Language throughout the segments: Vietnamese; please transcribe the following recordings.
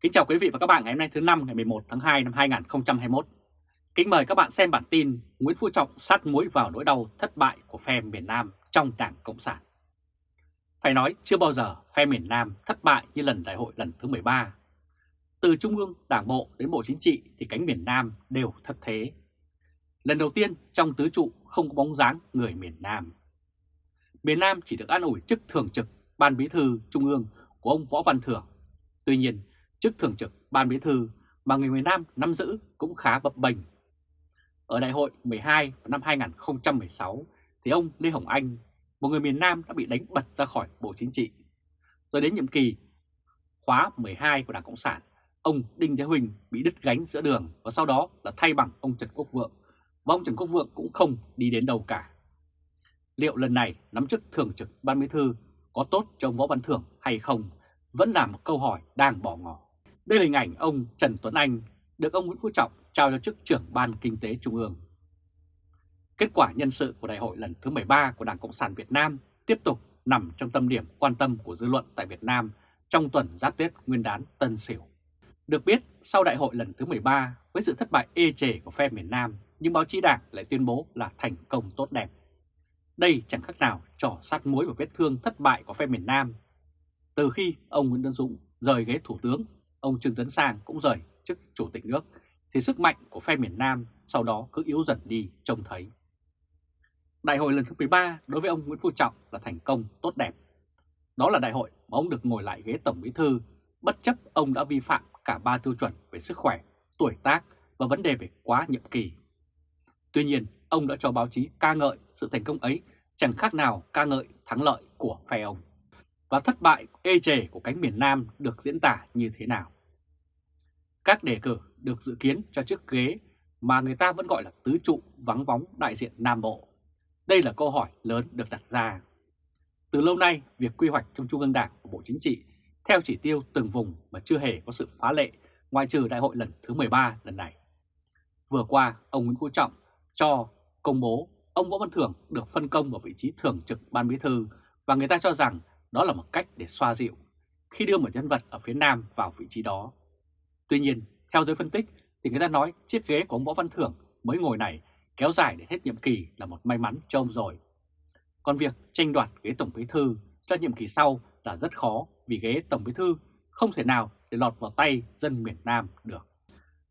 Kính chào quý vị và các bạn ngày hôm nay thứ năm ngày 11 tháng 2 năm 2021. Kính mời các bạn xem bản tin Nguyễn Phú Trọng sát muối vào nỗi đau thất bại của phe miền Nam trong Đảng Cộng sản. Phải nói chưa bao giờ phe miền Nam thất bại như lần đại hội lần thứ 13. Từ Trung ương, Đảng Bộ đến Bộ Chính trị thì cánh miền Nam đều thất thế. Lần đầu tiên trong tứ trụ không có bóng dáng người miền Nam. Miền Nam chỉ được an ủi chức thường trực Ban Bí thư Trung ương của ông Võ Văn Thưởng. Tuy nhiên, chức thường trực Ban Bí thư mà người miền Nam nắm giữ cũng khá bập bềnh. Ở đại hội 12 năm 2016 thì ông Lê Hồng Anh, một người miền Nam đã bị đánh bật ra khỏi Bộ Chính trị. Rồi đến nhiệm kỳ khóa 12 của Đảng Cộng sản, ông Đinh Thế Huỳnh bị đứt gánh giữa đường và sau đó là thay bằng ông Trần Quốc Vượng. Và ông Trần Quốc Vượng cũng không đi đến đâu cả. Liệu lần này nắm chức thường trực Ban Bí thư có tốt cho ông Võ Văn Thưởng hay không vẫn là một câu hỏi đang bỏ ngỏ. Đây là hình ảnh ông Trần Tuấn Anh được ông Nguyễn Phú Trọng trao cho chức trưởng Ban Kinh tế Trung ương. Kết quả nhân sự của đại hội lần thứ 13 của Đảng Cộng sản Việt Nam tiếp tục nằm trong tâm điểm quan tâm của dư luận tại Việt Nam trong tuần giáp Tết Nguyên đán Tân Sửu. Được biết, sau đại hội lần thứ 13, với sự thất bại ê chề của phe miền Nam, nhưng báo chí đảng lại tuyên bố là thành công tốt đẹp. Đây chẳng khác nào trò sát muối và vết thương thất bại của phe miền Nam. Từ khi ông Nguyễn Tân Dũng rời ghế thủ tướng, ông Trương Tấn Sang cũng rời chức chủ tịch nước, thì sức mạnh của phe miền Nam sau đó cứ yếu dần đi trông thấy. Đại hội lần thứ 13 đối với ông Nguyễn Phú Trọng là thành công tốt đẹp. Đó là đại hội mà ông được ngồi lại ghế tổng bí thư, bất chấp ông đã vi phạm cả ba tiêu chuẩn về sức khỏe, tuổi tác và vấn đề về quá nhiệm kỳ. Tuy nhiên, ông đã cho báo chí ca ngợi sự thành công ấy chẳng khác nào ca ngợi thắng lợi của phe ông. Và thất bại ê chề của cánh miền Nam được diễn tả như thế nào? Các đề cử được dự kiến cho chiếc ghế mà người ta vẫn gọi là tứ trụ vắng bóng đại diện Nam Bộ. Đây là câu hỏi lớn được đặt ra. Từ lâu nay, việc quy hoạch trong Trung ương Đảng của Bộ Chính trị theo chỉ tiêu từng vùng mà chưa hề có sự phá lệ ngoại trừ đại hội lần thứ 13 lần này. Vừa qua, ông Nguyễn Phú Trọng cho công bố ông Võ Văn Thưởng được phân công vào vị trí thường trực ban bí thư và người ta cho rằng đó là một cách để xoa dịu khi đưa một nhân vật ở phía Nam vào vị trí đó. Tuy nhiên, theo giới phân tích thì người ta nói chiếc ghế của ông Võ Văn Thưởng mới ngồi này kéo dài để hết nhiệm kỳ là một may mắn cho ông rồi. Còn việc tranh đoạt ghế Tổng Bí Thư cho nhiệm kỳ sau là rất khó vì ghế Tổng Bí Thư không thể nào để lọt vào tay dân miền Nam được.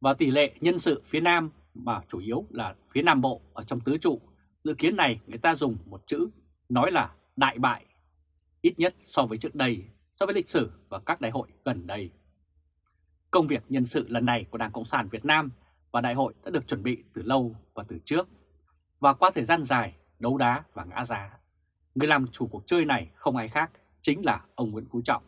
Và tỷ lệ nhân sự phía Nam mà chủ yếu là phía Nam Bộ ở trong tứ trụ, dự kiến này người ta dùng một chữ nói là đại bại, ít nhất so với trước đây, so với lịch sử và các đại hội gần đây. Công việc nhân sự lần này của Đảng Cộng sản Việt Nam và đại hội đã được chuẩn bị từ lâu và từ trước. Và qua thời gian dài, đấu đá và ngã giá, người làm chủ cuộc chơi này không ai khác chính là ông Nguyễn Phú Trọng.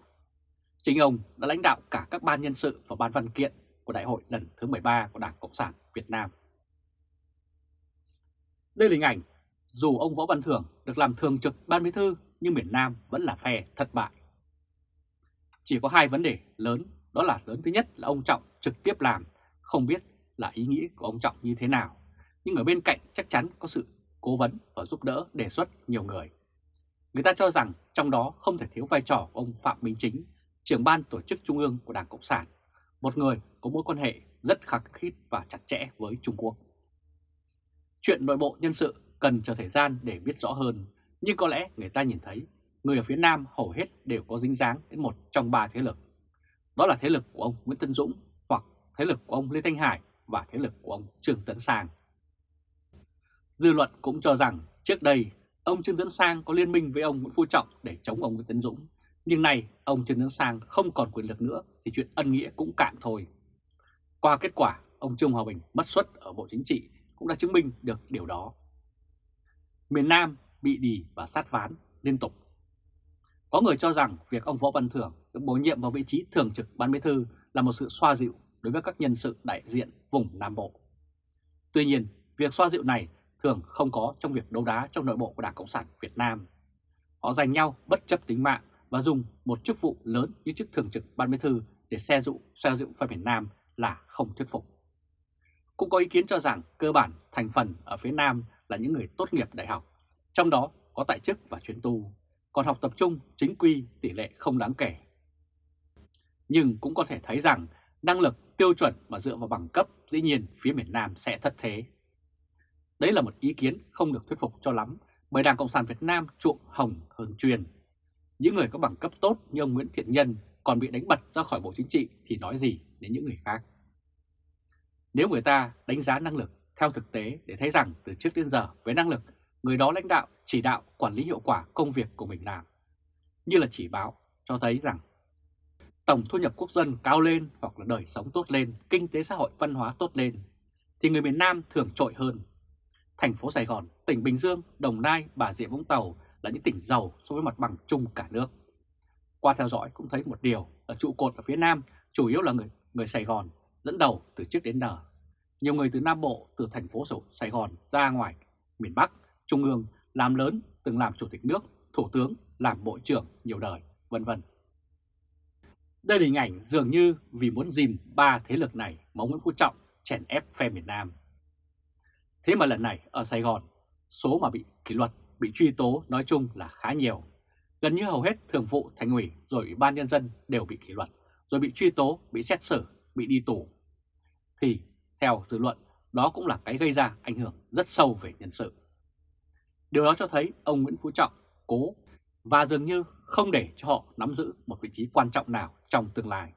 Chính ông đã lãnh đạo cả các ban nhân sự và ban văn kiện của đại hội lần thứ 13 của Đảng Cộng sản Việt Nam. Đây là hình ảnh, dù ông Võ Văn Thưởng được làm thường trực ban bí thư nhưng miền Nam vẫn là phe thất bại. Chỉ có hai vấn đề lớn, đó là lớn thứ nhất là ông Trọng trực tiếp làm, không biết là ý nghĩ của ông Trọng như thế nào, nhưng ở bên cạnh chắc chắn có sự cố vấn và giúp đỡ đề xuất nhiều người. Người ta cho rằng trong đó không thể thiếu vai trò của ông Phạm Minh Chính, trưởng ban tổ chức trung ương của Đảng Cộng sản, một người có mối quan hệ rất khắc khít và chặt chẽ với Trung Quốc. Chuyện nội bộ nhân sự cần chờ thời gian để biết rõ hơn, nhưng có lẽ người ta nhìn thấy người ở phía Nam hầu hết đều có dính dáng đến một trong ba thế lực. Đó là thế lực của ông Nguyễn Tân Dũng hoặc thế lực của ông Lê Thanh Hải và thế lực của ông Trương Tấn Sang. Dư luận cũng cho rằng trước đây ông Trương Tấn Sang có liên minh với ông Nguyễn Phú Trọng để chống ông Nguyễn Tấn Dũng, nhưng nay ông Trương Tấn Sang không còn quyền lực nữa thì chuyện ân nghĩa cũng cạn thôi. Qua kết quả, ông Trương Hòa Bình mất suất ở Bộ Chính trị cũng đã chứng minh được điều đó. Miền Nam bị đì và sát ván liên tục. Có người cho rằng việc ông Võ Văn Thưởng được bổ nhiệm vào vị trí thường trực ban bí thư là một sự xoa dịu đối với các nhân sự đại diện vùng Nam Bộ. Tuy nhiên, việc xoa dịu này thường không có trong việc đấu đá trong nội bộ của Đảng Cộng sản Việt Nam. Họ giành nhau bất chấp tính mạng và dùng một chức vụ lớn như chức thường trực ban bí thư để xe dụ xoa dịu phe miền Nam là không thuyết phục. Cũng có ý kiến cho rằng cơ bản thành phần ở phía Nam là những người tốt nghiệp đại học, trong đó có tại chức và chuyến tu, còn học tập trung chính quy tỷ lệ không đáng kể. Nhưng cũng có thể thấy rằng năng lực tiêu chuẩn mà dựa vào bằng cấp dĩ nhiên phía miền Nam sẽ thất thế. Đấy là một ý kiến không được thuyết phục cho lắm bởi Đảng Cộng sản Việt Nam chuộng hồng hơn truyền. Những người có bằng cấp tốt như ông Nguyễn Thiện Nhân còn bị đánh bật ra khỏi Bộ Chính trị thì nói gì đến những người khác. Nếu người ta đánh giá năng lực theo thực tế để thấy rằng từ trước đến giờ với năng lực, người đó lãnh đạo, chỉ đạo, quản lý hiệu quả công việc của mình làm. Như là chỉ báo cho thấy rằng tổng thu nhập quốc dân cao lên hoặc là đời sống tốt lên, kinh tế xã hội văn hóa tốt lên, thì người miền Nam thường trội hơn. Thành phố Sài Gòn, tỉnh Bình Dương, Đồng Nai, Bà Rịa Vũng Tàu là những tỉnh giàu so với mặt bằng chung cả nước. Qua theo dõi cũng thấy một điều là trụ cột ở phía Nam chủ yếu là người người Sài Gòn dẫn đầu từ trước đến giờ. Nhiều người từ Nam Bộ, từ thành phố Sài Gòn ra ngoài miền Bắc, Trung ương làm lớn, từng làm chủ tịch nước, thủ tướng, làm bộ trưởng nhiều đời, vân vân. Đây là hình ảnh dường như vì muốn dìm ba thế lực này mà Nguyễn Phú Trọng chèn ép phe miền Nam. Thế mà lần này ở Sài Gòn, số mà bị kỷ luật, bị truy tố nói chung là khá nhiều. Gần như hầu hết thường vụ thành ủy rồi ủy ban nhân dân đều bị kỷ luật, rồi bị truy tố, bị xét xử, bị đi tù. Thì theo dư luận, đó cũng là cái gây ra ảnh hưởng rất sâu về nhân sự. Điều đó cho thấy ông Nguyễn Phú Trọng cố và dường như không để cho họ nắm giữ một vị trí quan trọng nào trong tương lai.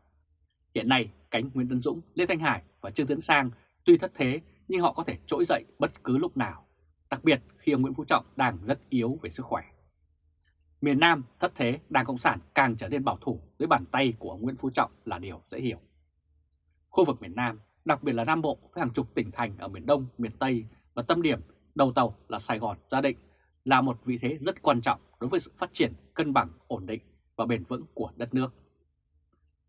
Hiện nay, cánh Nguyễn Tân Dũng, Lê Thanh Hải và Trương Tấn Sang tuy thất thế nhưng họ có thể trỗi dậy bất cứ lúc nào, đặc biệt khi ông Nguyễn Phú Trọng đang rất yếu về sức khỏe. Miền Nam thất thế, Đảng Cộng sản càng trở nên bảo thủ dưới bàn tay của ông Nguyễn Phú Trọng là điều dễ hiểu. Khu vực miền Nam, đặc biệt là Nam Bộ với hàng chục tỉnh thành ở miền Đông, miền Tây và tâm điểm đầu tàu là Sài Gòn, Gia Định là một vị thế rất quan trọng đối với sự phát triển cân bằng, ổn định và bền vững của đất nước.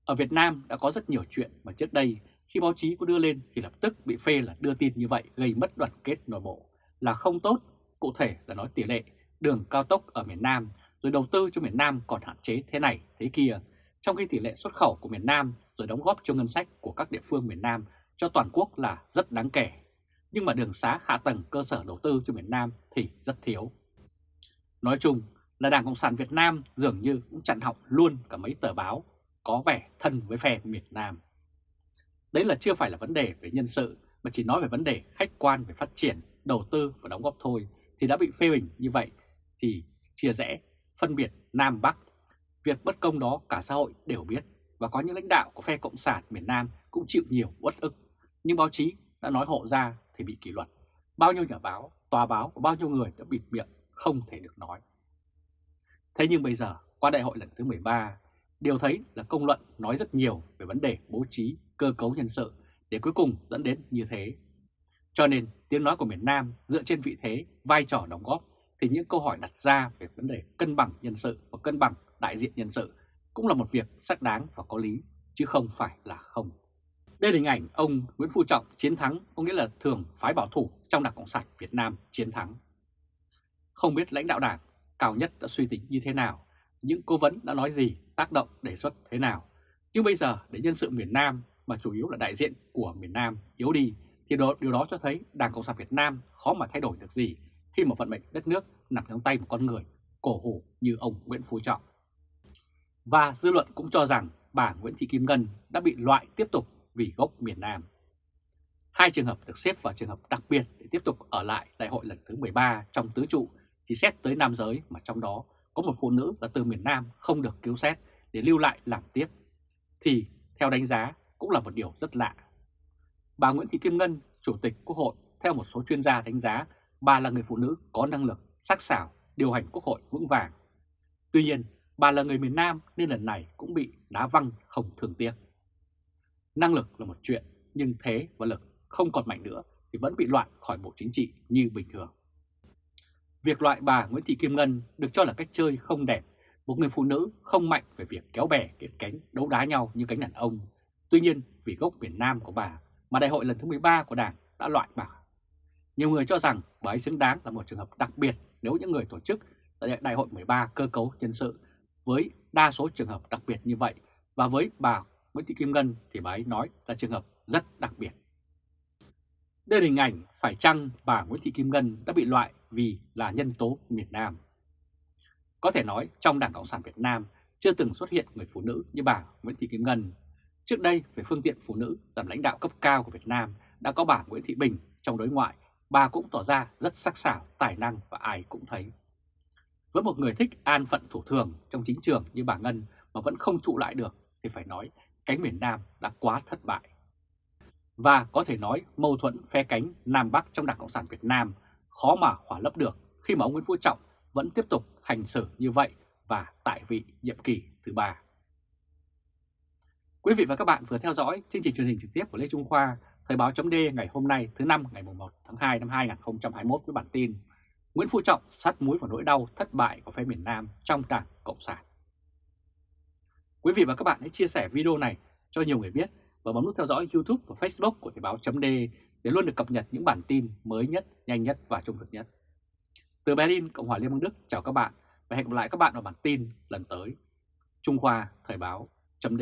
Ở Việt Nam đã có rất nhiều chuyện mà trước đây khi báo chí có đưa lên thì lập tức bị phê là đưa tin như vậy gây mất đoàn kết nội bộ là không tốt, cụ thể là nói tỷ lệ đường cao tốc ở miền Nam rồi đầu tư cho miền Nam còn hạn chế thế này thế kia, trong khi tỷ lệ xuất khẩu của miền Nam rồi đóng góp cho ngân sách của các địa phương miền Nam cho toàn quốc là rất đáng kể. Nhưng mà đường xá hạ tầng cơ sở đầu tư cho miền Nam thì rất thiếu. Nói chung là Đảng Cộng sản Việt Nam dường như cũng chặn họng luôn cả mấy tờ báo có vẻ thân với phe miền Nam. Đấy là chưa phải là vấn đề về nhân sự mà chỉ nói về vấn đề khách quan về phát triển, đầu tư và đóng góp thôi thì đã bị phê bình như vậy thì chia rẽ, phân biệt Nam Bắc. Việc bất công đó cả xã hội đều biết và có những lãnh đạo của phe Cộng sản miền Nam cũng chịu nhiều uất ức. Nhưng báo chí đã nói hộ ra thì bị kỷ luật. Bao nhiêu nhà báo, tòa báo và bao nhiêu người đã bịt miệng không thể được nói. Thế nhưng bây giờ, qua đại hội lần thứ 13, điều thấy là công luận nói rất nhiều về vấn đề bố trí, cơ cấu nhân sự để cuối cùng dẫn đến như thế. Cho nên tiếng nói của miền Nam dựa trên vị thế, vai trò đóng góp thì những câu hỏi đặt ra về vấn đề cân bằng nhân sự và cân bằng đại diện nhân sự cũng là một việc xác đáng và có lý, chứ không phải là không. Đây là hình ảnh ông Nguyễn Phú Trọng chiến thắng, có nghĩa là thường phái bảo thủ trong Đảng Cộng sản Việt Nam chiến thắng. Không biết lãnh đạo đảng cao nhất đã suy tính như thế nào, những cố vấn đã nói gì, tác động đề xuất thế nào. Nhưng bây giờ để nhân sự miền Nam mà chủ yếu là đại diện của miền Nam yếu đi thì đó, điều đó cho thấy Đảng Cộng sản Việt Nam khó mà thay đổi được gì khi mà vận mệnh đất nước nằm trong tay một con người cổ hủ như ông Nguyễn Phú Trọng. Và dư luận cũng cho rằng bà Nguyễn Thị Kim Ngân đã bị loại tiếp tục vì gốc miền Nam. Hai trường hợp được xếp vào trường hợp đặc biệt để tiếp tục ở lại đại hội lần thứ 13 trong tứ trụ chỉ xét tới nam giới mà trong đó có một phụ nữ là từ miền Nam không được cứu xét để lưu lại làm tiếp, thì theo đánh giá cũng là một điều rất lạ. Bà Nguyễn Thị Kim Ngân, Chủ tịch Quốc hội, theo một số chuyên gia đánh giá, bà là người phụ nữ có năng lực, sắc sảo, điều hành Quốc hội vững vàng. Tuy nhiên, bà là người miền Nam nên lần này cũng bị đá văng không thường tiếc. Năng lực là một chuyện, nhưng thế và lực không còn mạnh nữa thì vẫn bị loại khỏi Bộ Chính trị như bình thường. Việc loại bà Nguyễn Thị Kim Ngân được cho là cách chơi không đẹp, một người phụ nữ không mạnh về việc kéo bè kiện cánh đấu đá nhau như cánh đàn ông. Tuy nhiên, vì gốc miền Nam của bà mà đại hội lần thứ 13 của Đảng đã loại bà. Nhiều người cho rằng bà ấy xứng đáng là một trường hợp đặc biệt nếu những người tổ chức tại đại hội 13 cơ cấu nhân sự với đa số trường hợp đặc biệt như vậy và với bà Nguyễn Thị Kim Ngân thì bà ấy nói là trường hợp rất đặc biệt. Đây là hình ảnh phải chăng bà Nguyễn Thị Kim Ngân đã bị loại vì là nhân tố miền Nam. Có thể nói trong Đảng Cộng sản Việt Nam chưa từng xuất hiện người phụ nữ như bà Nguyễn Thị Kim Ngân. Trước đây, về phương tiện phụ nữ làm lãnh đạo cấp cao của Việt Nam đã có bà Nguyễn Thị Bình trong đối ngoại, bà cũng tỏ ra rất sắc sảo, tài năng và ai cũng thấy. Với một người thích an phận thủ thường trong chính trường như bà Ngân mà vẫn không trụ lại được thì phải nói cánh miền Nam đã quá thất bại. Và có thể nói mâu thuẫn phe cánh Nam Bắc trong Đảng Cộng sản Việt Nam khó mà khỏa lấp được khi mà ông Nguyễn Phú Trọng vẫn tiếp tục hành xử như vậy và tại vị nhiệm kỳ thứ ba. Quý vị và các bạn vừa theo dõi chương trình truyền hình trực tiếp của Lê Trung Khoa, Thời báo chấm ngày hôm nay thứ năm ngày 1 tháng 2 năm 2021 với bản tin Nguyễn Phú Trọng sát muối vào nỗi đau thất bại của phe miền Nam trong Đảng Cộng sản. Quý vị và các bạn hãy chia sẻ video này cho nhiều người biết và bấm nút theo dõi YouTube và Facebook của Thời báo chấm để luôn được cập nhật những bản tin mới nhất, nhanh nhất và trung thực nhất. Từ Berlin, Cộng hòa Liên bang Đức chào các bạn và hẹn gặp lại các bạn vào bản tin lần tới. Trung Khoa Thời báo chấm